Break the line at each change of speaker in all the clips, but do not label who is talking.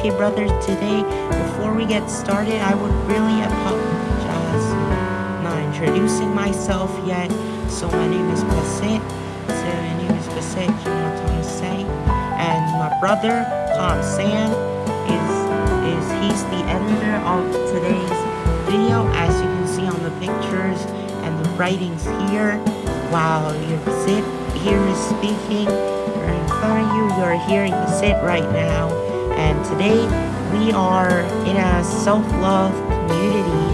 PK Brothers today. Before we get started, I would really apologize not introducing myself yet. So my name is Basit. So my name is Basit, you know what I'm? And my brother, Tom San, is is he's the editor of today's video as you can see on the pictures and the writings here while you're sit here is speaking or in front of you you're hearing sit right now and today we are in a self-love community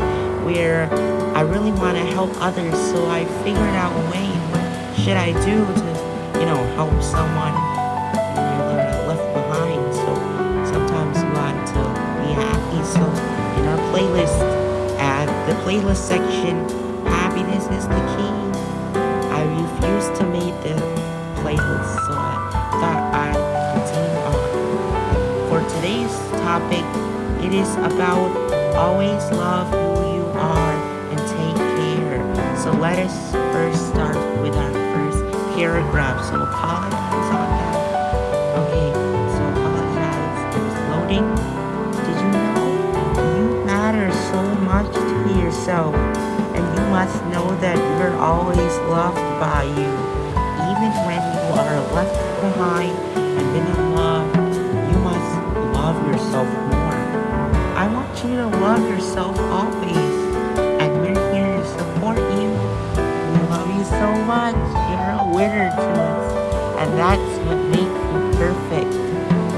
where I really want to help others. So I figured out a way what should I do to you know help someone left behind? So sometimes you want to be happy. So in our playlist at the playlist section happiness is the key. I refused to make the playlist, so I thought I'd topic, it is about always love who you are and take care. So let us first start with our first paragraph. So apologize on that. Okay, so apologize. It's loading. Did you know you matter so much to yourself? and you must know that you're always loved by you. Even when you are left behind yourself more. I want you to love yourself always, and we're here to support you. We love you so much. You're a winner to us, and that's what makes you perfect.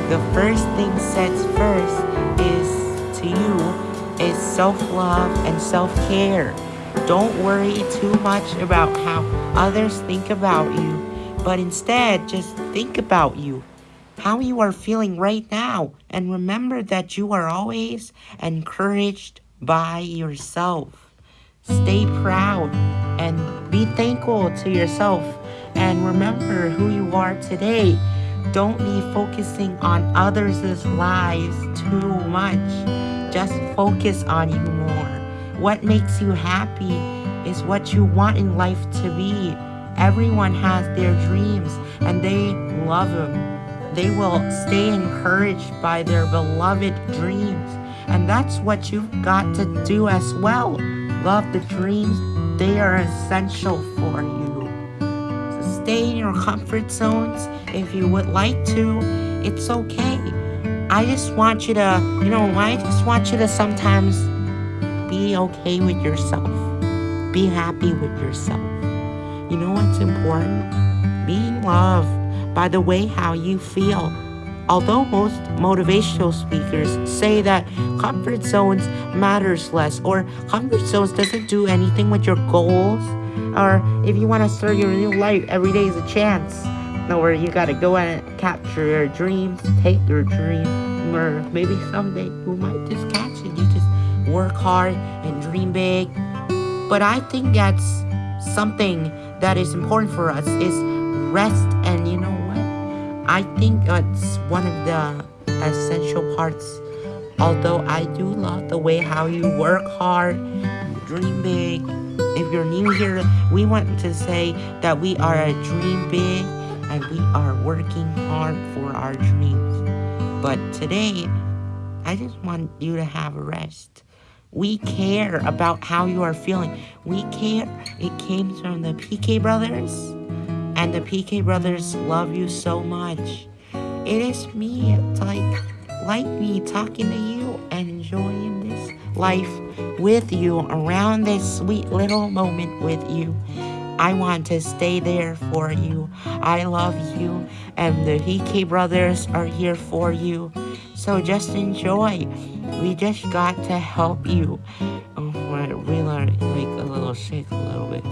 The first thing sets first is to you is self-love and self-care. Don't worry too much about how others think about you, but instead just think about you, how you are feeling right now, and remember that you are always encouraged by yourself. Stay proud and be thankful to yourself, and remember who you are today. Don't be focusing on others' lives too much. Just focus on you more. What makes you happy is what you want in life to be. Everyone has their dreams and they love them. They will stay encouraged by their beloved dreams. And that's what you've got to do as well. Love the dreams, they are essential for you. So stay in your comfort zones if you would like to. It's okay. I just want you to, you know, I just want you to sometimes be okay with yourself. Be happy with yourself. You know what's important? Being loved by the way how you feel. Although most motivational speakers say that comfort zones matters less or comfort zones doesn't do anything with your goals or if you want to start your new life, every day is a chance. Or you gotta go and capture your dreams, take your dream, or maybe someday you might just catch it. You just work hard and dream big. But I think that's something that is important for us is rest and you know? I think it's one of the essential parts. Although I do love the way how you work hard, dream big. If you're new here, we want to say that we are a dream big and we are working hard for our dreams. But today, I just want you to have a rest. We care about how you are feeling. We care. It came from the PK brothers, and the PK brothers love you so much. It is me, like, like me, talking to you and enjoying this life with you, around this sweet little moment with you. I want to stay there for you. I love you, and the PK brothers are here for you. So just enjoy. We just got to help you. Sick a little bit.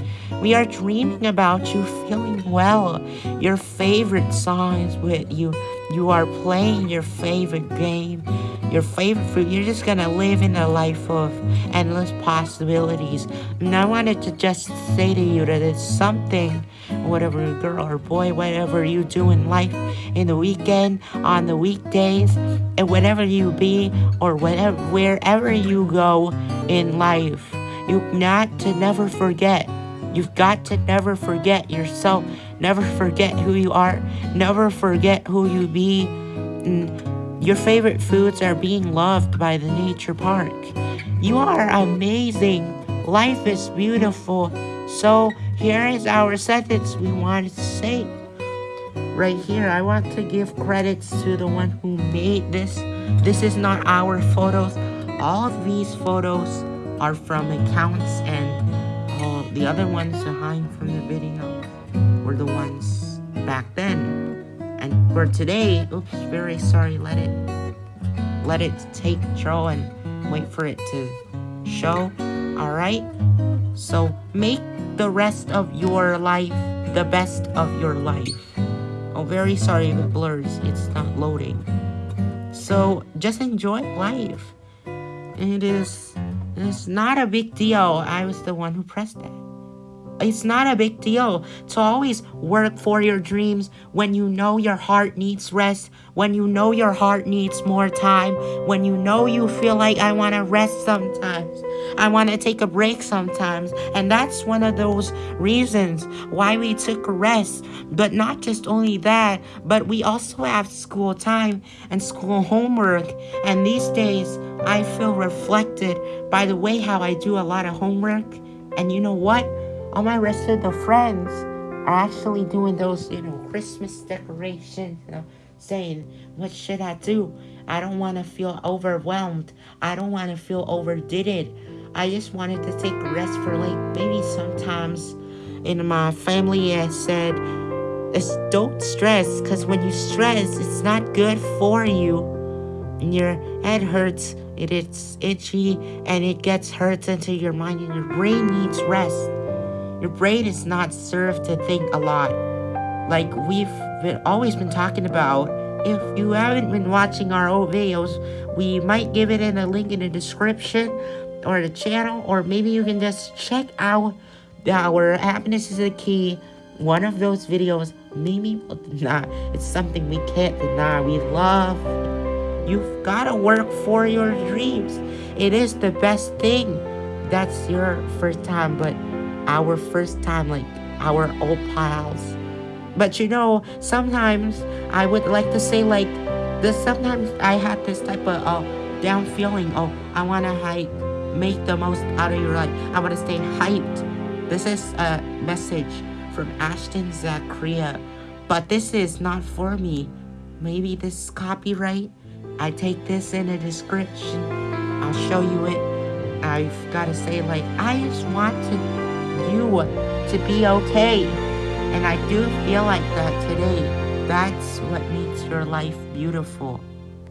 We are dreaming about you feeling well. Your favorite songs with you. You are playing your favorite game. Your favorite food. You're just gonna live in a life of endless possibilities. And I wanted to just say to you that it's something, whatever girl or boy, whatever you do in life, in the weekend, on the weekdays, and whatever you be, or whatever, wherever you go in life, you've got to never forget. You've got to never forget yourself Never forget who you are. Never forget who you be. And your favorite foods are being loved by the nature park. You are amazing. Life is beautiful. So here is our sentence we wanted to say. Right here, I want to give credits to the one who made this. This is not our photos. All of these photos are from accounts and all the other ones behind from the video were the ones back then. And for today, oops, very sorry, let it let it take control and wait for it to show. Alright? So make the rest of your life the best of your life. Oh, very sorry if it blurs. It's not loading. So just enjoy life. It is it's not a big deal. I was the one who pressed that. It's not a big deal to always work for your dreams when you know your heart needs rest, when you know your heart needs more time, when you know you feel like I want to rest sometimes. I want to take a break sometimes. And that's one of those reasons why we took a rest. But not just only that, but we also have school time and school homework. And these days, I feel reflected by the way how I do a lot of homework. And you know what? All my rest of the friends are actually doing those, you know, Christmas decorations, you know, saying, what should I do? I don't want to feel overwhelmed. I don't want to feel overdid it. I just wanted to take a rest for like maybe sometimes in my family I said, don't stress because when you stress, it's not good for you. And your head hurts, it, it is itchy, and it gets hurt into your mind, and your brain needs rest. Your brain is not served to think a lot. Like we've been, always been talking about. If you haven't been watching our old videos, we might give it in a link in the description or the channel, or maybe you can just check out our happiness is the key. One of those videos, maybe we'll deny. It's something we can't deny. We love. You've got to work for your dreams. It is the best thing. That's your first time, but our first time, like our old pals. But you know, sometimes I would like to say like this. Sometimes I had this type of uh, down feeling. Oh, I want to hike, make the most out of your life. I want to stay hyped. This is a message from Ashton Zachariah, but this is not for me. Maybe this is copyright. I take this in a description. I'll show you it. I've got to say like I just want to you to be okay. And I do feel like that today. That's what makes your life beautiful.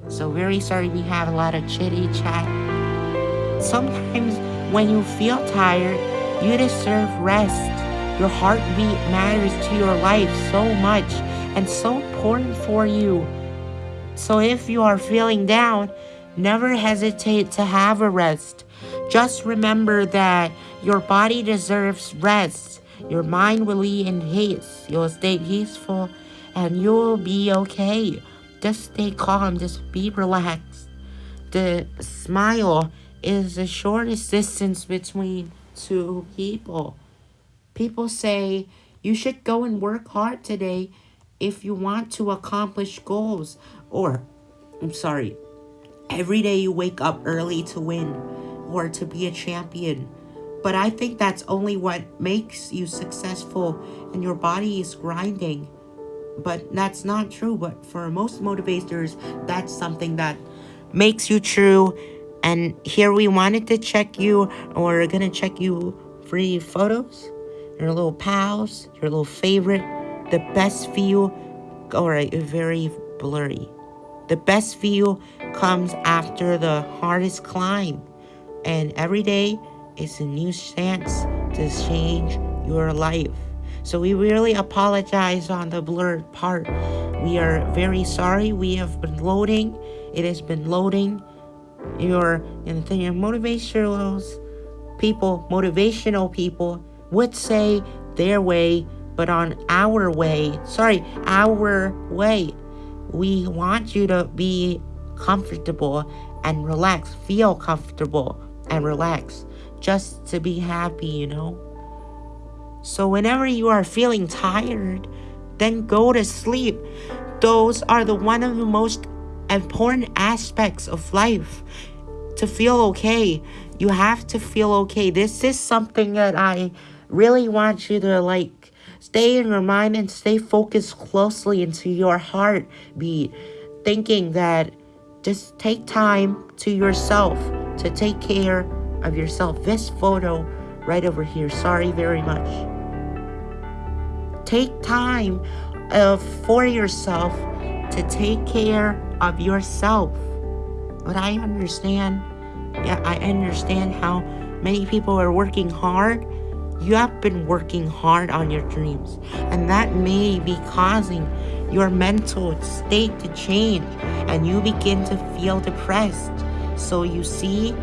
So very sorry we have a lot of chitty chat. Sometimes when you feel tired, you deserve rest. Your heartbeat matters to your life so much and so important for you. So if you are feeling down, never hesitate to have a rest. Just remember that your body deserves rest. Your mind will be in haste. You'll stay peaceful and you'll be okay. Just stay calm. Just be relaxed. The smile is the shortest distance between two people. People say you should go and work hard today if you want to accomplish goals. Or, I'm sorry, every day you wake up early to win or to be a champion. But I think that's only what makes you successful and your body is grinding. But that's not true. But for most motivators, that's something that makes you true. And here we wanted to check you, or we're gonna check you free photos, your little pals, your little favorite, the best view, or very blurry. The best view comes after the hardest climb. And every day is a new chance to change your life. So we really apologize on the blurred part. We are very sorry. We have been loading. It has been loading. Your your motivational people, motivational people would say their way, but on our way, sorry, our way. We want you to be comfortable and relax, feel comfortable and relax just to be happy, you know? So whenever you are feeling tired, then go to sleep. Those are the one of the most important aspects of life. To feel okay, you have to feel okay. This is something that I really want you to like stay in your mind and stay focused closely into your heartbeat, thinking that just take time to yourself to take care of yourself. This photo right over here, sorry very much. Take time uh, for yourself to take care of yourself. But I understand, yeah, I understand how many people are working hard. You have been working hard on your dreams, and that may be causing your mental state to change, and you begin to feel depressed. So you see,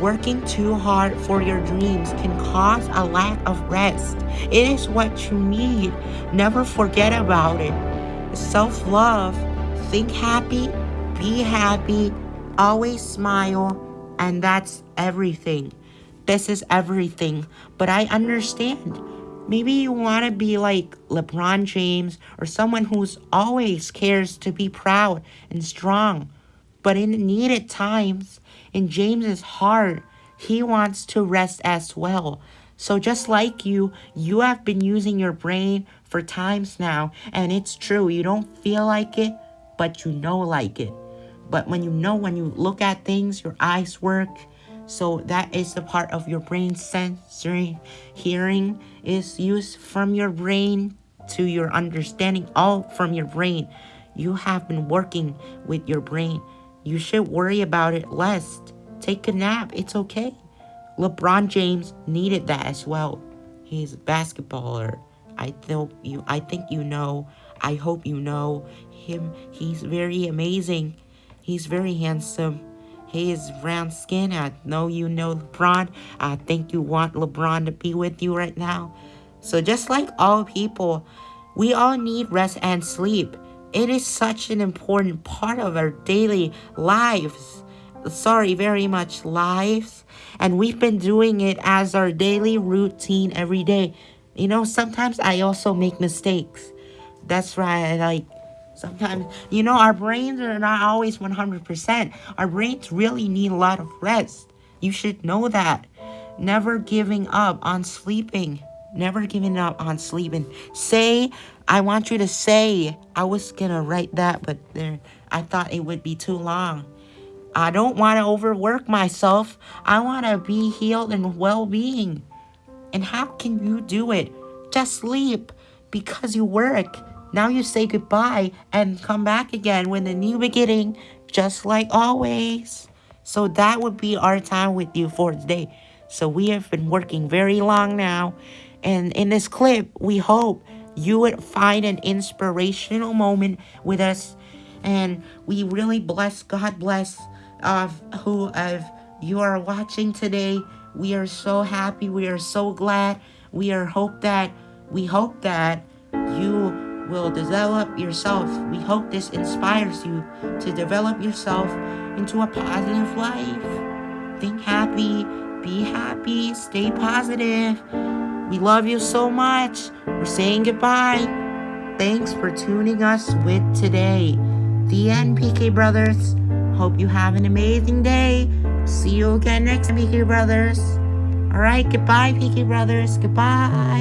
working too hard for your dreams can cause a lack of rest. It is what you need. Never forget about it. Self love. Think happy, be happy, always smile, and that's everything. This is everything. But I understand. Maybe you want to be like LeBron James or someone who's always cares to be proud and strong. But in needed times, in James's heart, he wants to rest as well. So just like you, you have been using your brain for times now, and it's true. You don't feel like it, but you know like it. But when you know, when you look at things, your eyes work. So that is the part of your brain sensory hearing is used from your brain to your understanding, all from your brain. You have been working with your brain. You should worry about it less. Take a nap. It's okay. LeBron James needed that as well. He's a basketballer. I think you I think you know. I hope you know him. He's very amazing. He's very handsome. His round skin. I know you know LeBron. I think you want LeBron to be with you right now. So just like all people, we all need rest and sleep. It is such an important part of our daily lives. Sorry, very much lives. And we've been doing it as our daily routine every day. You know, sometimes I also make mistakes. That's right. Like, sometimes, you know, our brains are not always 100%. Our brains really need a lot of rest. You should know that. Never giving up on sleeping. Never giving up on sleeping. Say, I want you to say. I was gonna write that, but there, I thought it would be too long. I don't want to overwork myself. I want to be healed and well-being. And how can you do it? Just sleep because you work. Now you say goodbye and come back again with a new beginning, just like always. So that would be our time with you for today. So we have been working very long now. And in this clip, we hope you would find an inspirational moment with us. And we really bless, God bless of who of you are watching today. We are so happy. We are so glad. We are hope that we hope that you will develop yourself. We hope this inspires you to develop yourself into a positive life. Think happy, be happy, stay positive. We love you so much. We're saying goodbye. Thanks for tuning us with today. The end, PK Brothers. Hope you have an amazing day. See you again next time, PK Brothers. Alright, goodbye, PK Brothers. Goodbye.